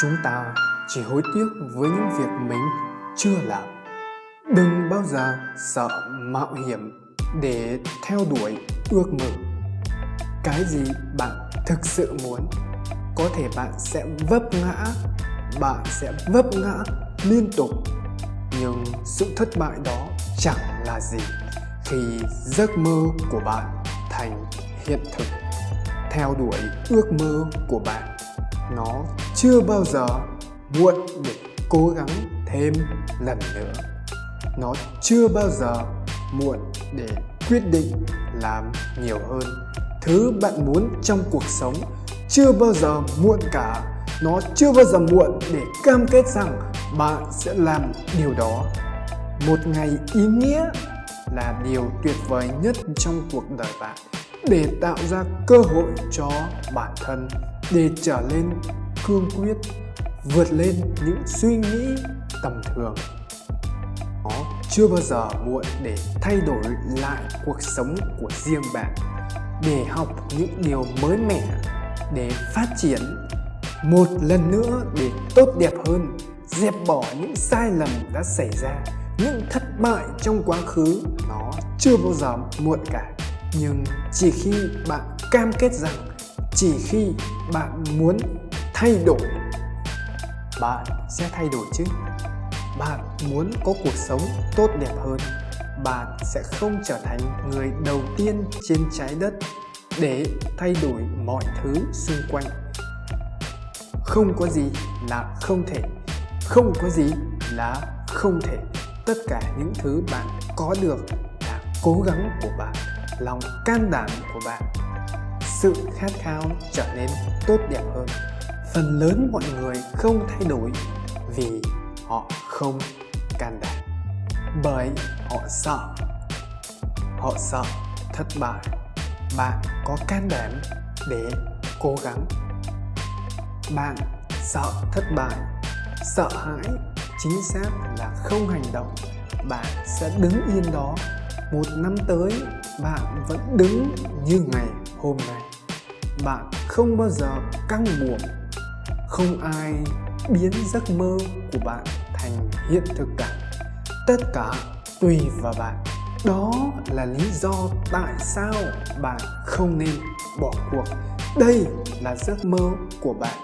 chúng ta chỉ hối tiếc với những việc mình chưa làm. Đừng bao giờ sợ mạo hiểm để theo đuổi ước mơ. Cái gì bạn thực sự muốn, có thể bạn sẽ vấp ngã, bạn sẽ vấp ngã liên tục. Nhưng sự thất bại đó chẳng là gì khi giấc mơ của bạn thành hiện thực. Theo đuổi ước mơ của bạn, nó chưa bao giờ muộn để cố gắng thêm lần nữa. Nó chưa bao giờ muộn để quyết định làm nhiều hơn. Thứ bạn muốn trong cuộc sống chưa bao giờ muộn cả. Nó chưa bao giờ muộn để cam kết rằng bạn sẽ làm điều đó. Một ngày ý nghĩa là điều tuyệt vời nhất trong cuộc đời bạn để tạo ra cơ hội cho bản thân để trở lên cương quyết vượt lên những suy nghĩ tầm thường. Nó chưa bao giờ muộn để thay đổi lại cuộc sống của riêng bạn. Để học những điều mới mẻ, để phát triển một lần nữa, để tốt đẹp hơn, dẹp bỏ những sai lầm đã xảy ra, những thất bại trong quá khứ, nó chưa bao giờ muộn cả. Nhưng chỉ khi bạn cam kết rằng, chỉ khi bạn muốn thay đổi. Bạn sẽ thay đổi chứ? Bạn muốn có cuộc sống tốt đẹp hơn, bạn sẽ không trở thành người đầu tiên trên trái đất để thay đổi mọi thứ xung quanh. Không có gì là không thể, không có gì là không thể. Tất cả những thứ bạn có được là cố gắng của bạn, lòng can đảm của bạn. Sự khát khao trở nên tốt đẹp hơn phần lớn mọi người không thay đổi vì họ không can đảm. Bởi họ sợ. Họ sợ thất bại. Bạn có can đảm để cố gắng? Bạn sợ thất bại, sợ hãi, chính xác là không hành động, bạn sẽ đứng yên đó. Một năm tới, bạn vẫn đứng như ngày hôm nay. Bạn không bao giờ căng buồm không ai biến giấc mơ của bạn thành hiện thực cả. Tất cả tùy vào bạn. Đó là lý do tại sao bạn không nên bỏ cuộc. Đây là giấc mơ của bạn.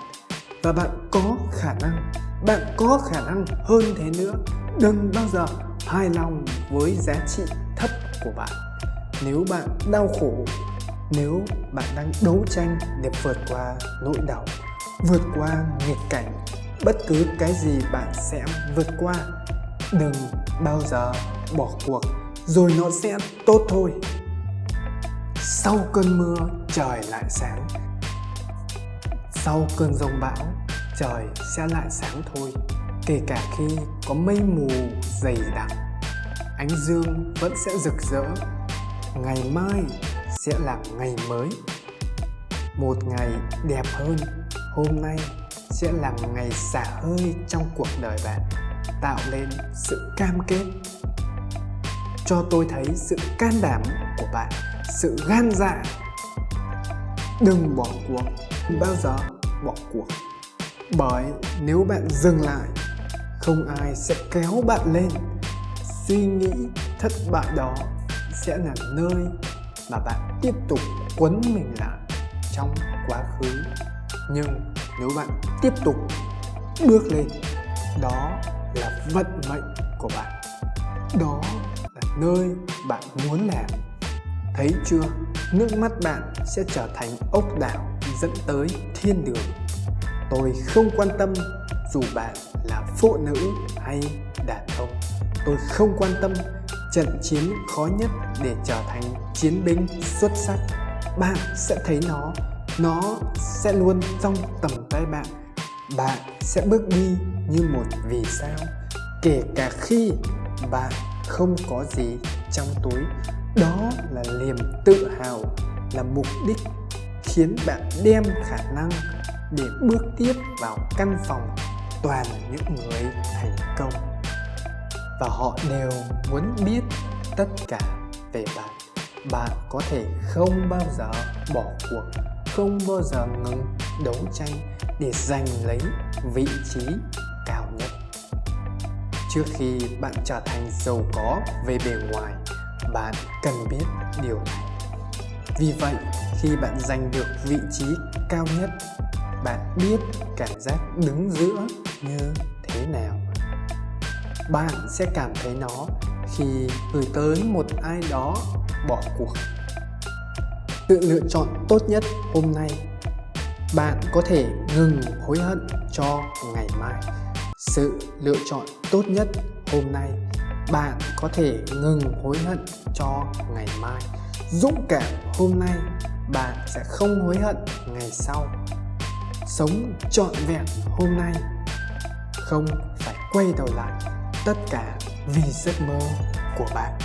Và bạn có khả năng, bạn có khả năng hơn thế nữa. Đừng bao giờ hài lòng với giá trị thấp của bạn. Nếu bạn đau khổ, nếu bạn đang đấu tranh để vượt qua nỗi đau vượt qua nghịch cảnh. Bất cứ cái gì bạn sẽ vượt qua, đừng bao giờ bỏ cuộc, rồi nó sẽ tốt thôi. Sau cơn mưa, trời lại sáng. Sau cơn rông bão, trời sẽ lại sáng thôi. Kể cả khi có mây mù dày đặc, ánh dương vẫn sẽ rực rỡ. Ngày mai sẽ là ngày mới. Một ngày đẹp hơn hôm nay sẽ là ngày xả hơi trong cuộc đời bạn, tạo nên sự cam kết. Cho tôi thấy sự can đảm của bạn, sự gan dạ. Đừng bỏ cuộc bao giờ bỏ cuộc. Bởi nếu bạn dừng lại, không ai sẽ kéo bạn lên. Suy nghĩ thất bại đó sẽ là nơi mà bạn tiếp tục quấn mình lại trong quá khứ nhưng nếu bạn tiếp tục bước lên, đó là vận mệnh của bạn. Đó là nơi bạn muốn làm. Thấy chưa? Nước mắt bạn sẽ trở thành ốc đảo dẫn tới thiên đường. Tôi không quan tâm dù bạn là phụ nữ hay đàn ông. Tôi không quan tâm trận chiến khó nhất để trở thành chiến binh xuất sắc. Bạn sẽ thấy nó nó sẽ luôn trong tầm tay bạn. Bạn sẽ bước đi như một vì sao, kể cả khi bạn không có gì trong túi. Đó là niềm tự hào, là mục đích khiến bạn đem khả năng để bước tiếp vào căn phòng toàn những người thành công. Và họ đều muốn biết tất cả về bạn. Bạn có thể không bao giờ bỏ cuộc không bao giờ ngừng đấu tranh để giành lấy vị trí cao nhất. Trước khi bạn trở thành giàu có về bề ngoài, bạn cần biết điều này. Vì vậy, khi bạn giành được vị trí cao nhất, bạn biết cảm giác đứng giữa như thế nào. Bạn sẽ cảm thấy nó khi gửi tới một ai đó bỏ cuộc sự lựa chọn tốt nhất hôm nay. Bạn có thể ngừng hối hận cho ngày mai. Sự lựa chọn tốt nhất hôm nay, bạn có thể ngừng hối hận cho ngày mai. Dũng cảm hôm nay, bạn sẽ không hối hận ngày sau. Sống trọn vẹn hôm nay, không phải quay đầu lại. Tất cả vì giấc mơ của bạn.